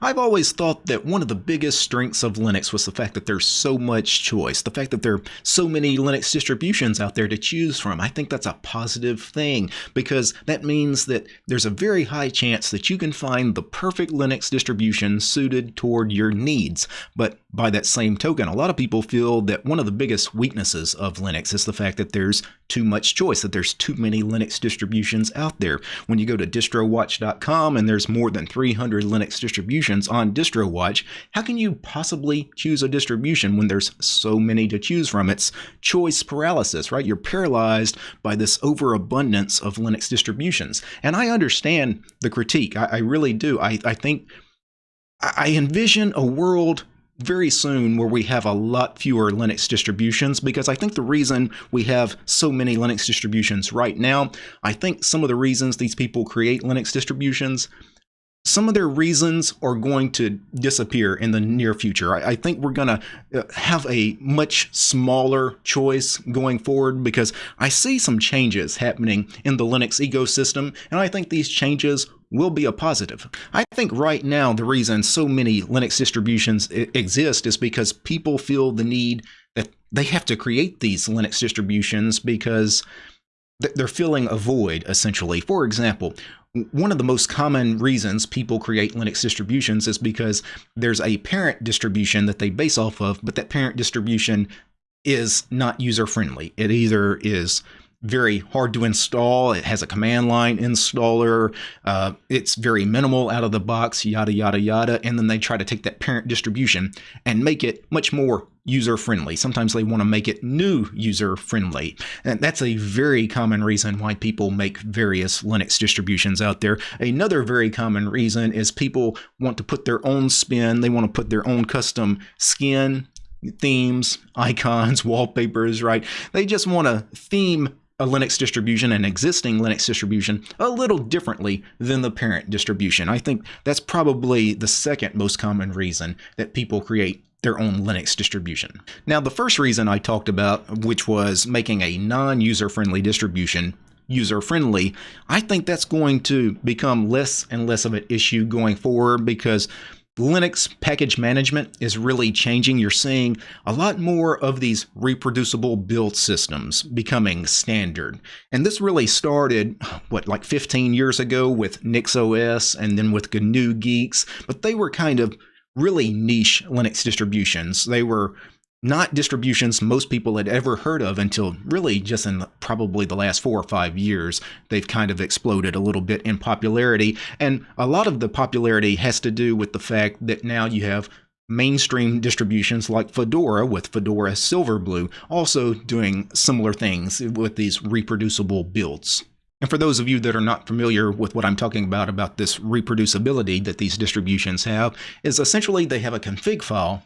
I've always thought that one of the biggest strengths of Linux was the fact that there's so much choice, the fact that there are so many Linux distributions out there to choose from. I think that's a positive thing because that means that there's a very high chance that you can find the perfect Linux distribution suited toward your needs. But by that same token, a lot of people feel that one of the biggest weaknesses of Linux is the fact that there's too much choice, that there's too many Linux distributions out there. When you go to distrowatch.com and there's more than 300 Linux distributions on DistroWatch, how can you possibly choose a distribution when there's so many to choose from? It's choice paralysis, right? You're paralyzed by this overabundance of Linux distributions. And I understand the critique. I, I really do. I, I think I envision a world very soon where we have a lot fewer Linux distributions because I think the reason we have so many Linux distributions right now, I think some of the reasons these people create Linux distributions some of their reasons are going to disappear in the near future. I, I think we're going to uh, have a much smaller choice going forward because I see some changes happening in the Linux ecosystem, and I think these changes will be a positive. I think right now the reason so many Linux distributions exist is because people feel the need that they have to create these Linux distributions because they're filling a void essentially. For example, one of the most common reasons people create Linux distributions is because there's a parent distribution that they base off of, but that parent distribution is not user friendly. It either is very hard to install. It has a command line installer. Uh, it's very minimal out of the box, yada, yada, yada. And then they try to take that parent distribution and make it much more user friendly. Sometimes they want to make it new user friendly. And that's a very common reason why people make various Linux distributions out there. Another very common reason is people want to put their own spin, they want to put their own custom skin themes, icons, wallpapers, right? They just want to theme a Linux distribution, an existing Linux distribution, a little differently than the parent distribution. I think that's probably the second most common reason that people create their own Linux distribution. Now, the first reason I talked about, which was making a non-user friendly distribution user friendly, I think that's going to become less and less of an issue going forward because Linux package management is really changing. You're seeing a lot more of these reproducible build systems becoming standard. And this really started, what, like 15 years ago with NixOS and then with GNU Guix, but they were kind of really niche Linux distributions. They were not distributions most people had ever heard of until really just in probably the last four or five years. They've kind of exploded a little bit in popularity. And a lot of the popularity has to do with the fact that now you have mainstream distributions like Fedora with Fedora Silverblue also doing similar things with these reproducible builds. And for those of you that are not familiar with what I'm talking about, about this reproducibility that these distributions have, is essentially they have a config file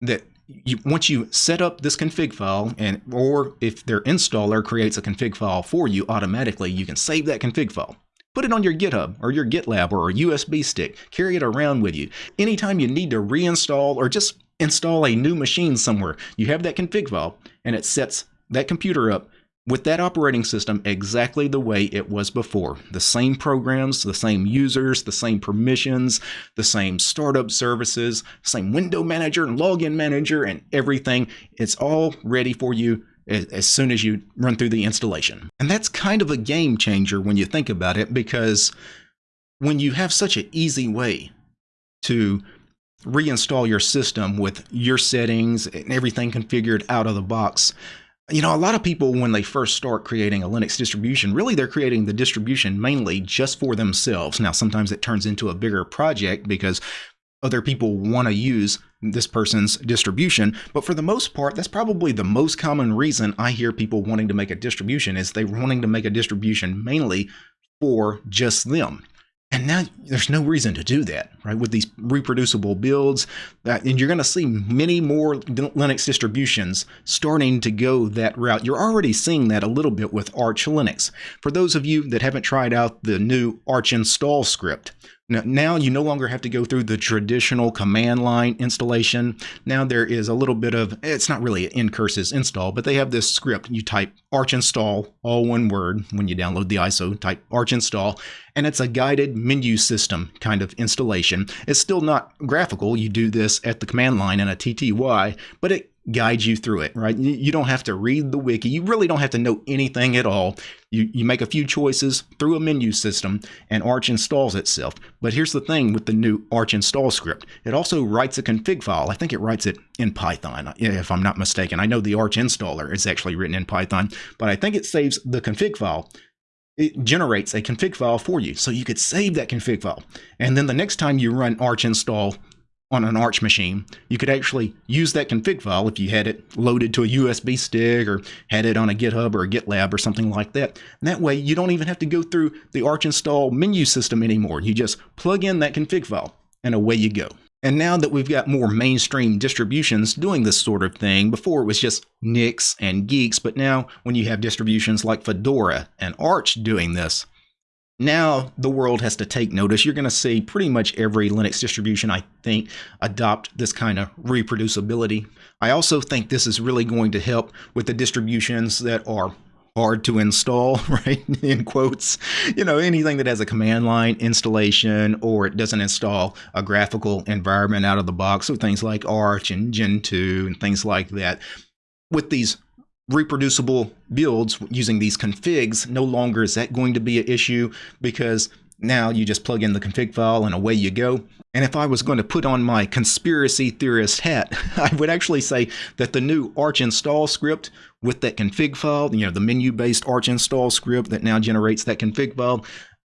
that you, once you set up this config file, and or if their installer creates a config file for you automatically, you can save that config file. Put it on your GitHub or your GitLab or a USB stick. Carry it around with you. Anytime you need to reinstall or just install a new machine somewhere, you have that config file and it sets that computer up with that operating system exactly the way it was before. The same programs, the same users, the same permissions, the same startup services, same window manager and login manager and everything. It's all ready for you as soon as you run through the installation. And that's kind of a game changer when you think about it because when you have such an easy way to reinstall your system with your settings and everything configured out of the box, you know, a lot of people, when they first start creating a Linux distribution, really they're creating the distribution mainly just for themselves. Now, sometimes it turns into a bigger project because other people want to use this person's distribution. But for the most part, that's probably the most common reason I hear people wanting to make a distribution is they're wanting to make a distribution mainly for just them. And now there's no reason to do that, right? With these reproducible builds, uh, and you're going to see many more Linux distributions starting to go that route. You're already seeing that a little bit with Arch Linux. For those of you that haven't tried out the new Arch install script, Now you no longer have to go through the traditional command line installation. Now there is a little bit of, it's not really an ncurses install, but they have this script. You type arch install, all one word, when you download the ISO, type arch install, and it's a guided menu system kind of installation. It's still not graphical. You do this at the command line in a TTY, but it guide you through it, right? You don't have to read the wiki. You really don't have to know anything at all. You, you make a few choices through a menu system and Arch installs itself. But here's the thing with the new Arch install script. It also writes a config file. I think it writes it in Python, if I'm not mistaken. I know the Arch installer is actually written in Python, but I think it saves the config file it generates a config file for you. So you could save that config file. And then the next time you run arch install on an Arch machine, you could actually use that config file if you had it loaded to a USB stick or had it on a GitHub or a GitLab or something like that. And that way, you don't even have to go through the Arch install menu system anymore. You just plug in that config file and away you go. And now that we've got more mainstream distributions doing this sort of thing, before it was just Nix and Guix, but now when you have distributions like Fedora and Arch doing this, now the world has to take notice. You're going to see pretty much every Linux distribution, I think, adopt this kind of reproducibility. I also think this is really going to help with the distributions that are hard to install, right? In quotes, you know, anything that has a command line installation or it doesn't install a graphical environment out of the box. So things like Arch and Gentoo and things like that. With these reproducible builds using these configs, no longer is that going to be an issue because now you just plug in the config file and away you go. And if I was going to put on my conspiracy theorist hat, I would actually say that the new Arch install script with that config file, you know, the menu-based Arch install script that now generates that config file,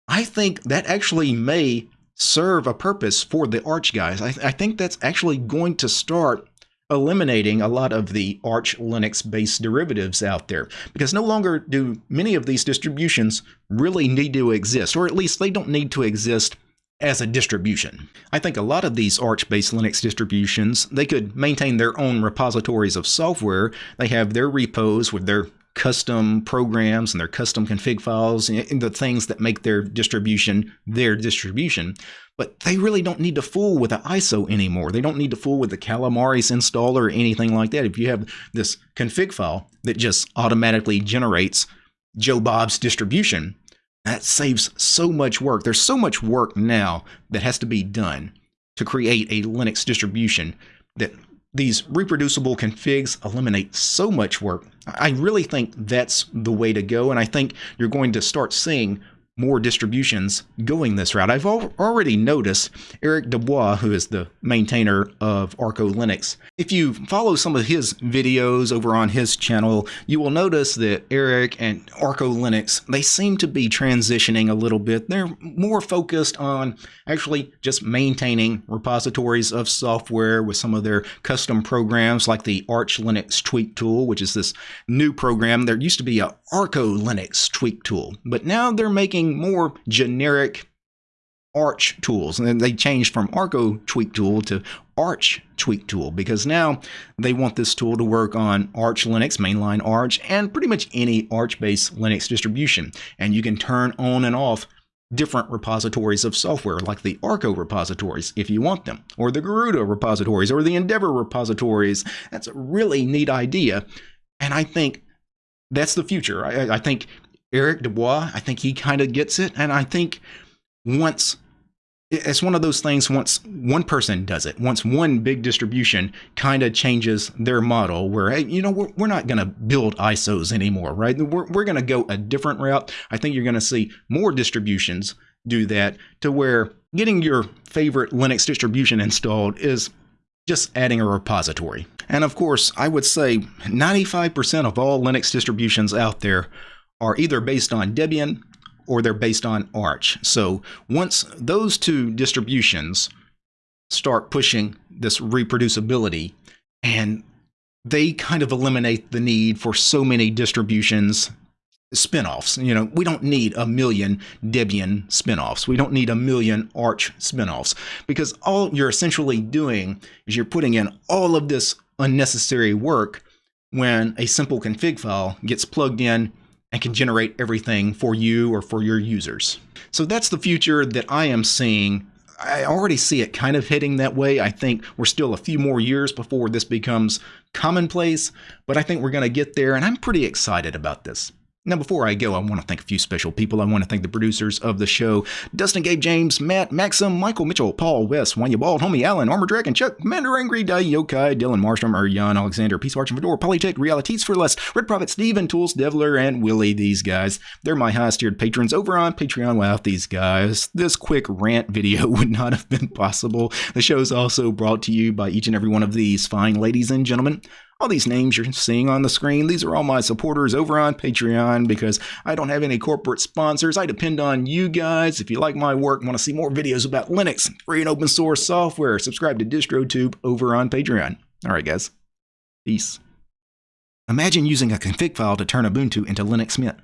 I think that actually may serve a purpose for the Arch guys. I, I think that's actually going to start eliminating a lot of the Arch Linux based derivatives out there because no longer do many of these distributions really need to exist, or at least they don't need to exist as a distribution. I think a lot of these Arch-based Linux distributions, they could maintain their own repositories of software. They have their repos with their custom programs and their custom config files and the things that make their distribution their distribution. But they really don't need to fool with the ISO anymore. They don't need to fool with the Calamares installer or anything like that. If you have this config file that just automatically generates Joe Bob's distribution, that saves so much work. There's so much work now that has to be done to create a Linux distribution that these reproducible configs eliminate so much work. I really think that's the way to go, and I think you're going to start seeing more distributions going this route. I've al already noticed Eric Dubois, who is the maintainer of Arco Linux. If you follow some of his videos over on his channel, you will notice that Eric and Arco Linux, they seem to be transitioning a little bit. They're more focused on actually just maintaining repositories of software with some of their custom programs like the Arch Linux Tweak Tool, which is this new program. There used to be a Arco Linux Tweak Tool, but now they're making more generic Arch tools. And they changed from Arco Tweak Tool to Arch Tweak Tool because now they want this tool to work on Arch Linux, mainline Arch, and pretty much any Arch-based Linux distribution. And you can turn on and off different repositories of software like the Arco repositories if you want them, or the Garuda repositories, or the Endeavor repositories. That's a really neat idea. And I think that's the future. I, I think Eric Dubois, I think he kind of gets it. And I think once it's one of those things once one person does it once one big distribution kind of changes their model where hey you know we're, we're not going to build isos anymore right we're, we're going to go a different route i think you're going to see more distributions do that to where getting your favorite linux distribution installed is just adding a repository and of course i would say 95% of all linux distributions out there are either based on Debian or they're based on Arch. So once those two distributions start pushing this reproducibility and they kind of eliminate the need for so many distributions spinoffs. You know, we don't need a million Debian spinoffs. We don't need a million Arch spinoffs because all you're essentially doing is you're putting in all of this unnecessary work when a simple config file gets plugged in and can generate everything for you or for your users. So that's the future that I am seeing. I already see it kind of hitting that way. I think we're still a few more years before this becomes commonplace, but I think we're going to get there, and I'm pretty excited about this. Now, before I go, I want to thank a few special people. I want to thank the producers of the show Dustin, Gabe, James, Matt, Maxim, Michael Mitchell, Paul, Wes, Wanya Bald, Homie, Allen, Armor Dragon, Chuck, Commander Angry, Dai, Yokai, Dylan Marstrom, Jan, Alexander, Peace Arch, Fedor, Polytech, Realities for Less, Red Prophet, Steven, Tools, Devler, and Willie. These guys, they're my highest tiered patrons over on Patreon. Without these guys, this quick rant video would not have been possible. The show is also brought to you by each and every one of these fine ladies and gentlemen. All these names you're seeing on the screen, these are all my supporters over on Patreon because I don't have any corporate sponsors. I depend on you guys. If you like my work want to see more videos about Linux, free and open source software, subscribe to DistroTube over on Patreon. All right, guys. Peace. Imagine using a config file to turn Ubuntu into Linux Mint.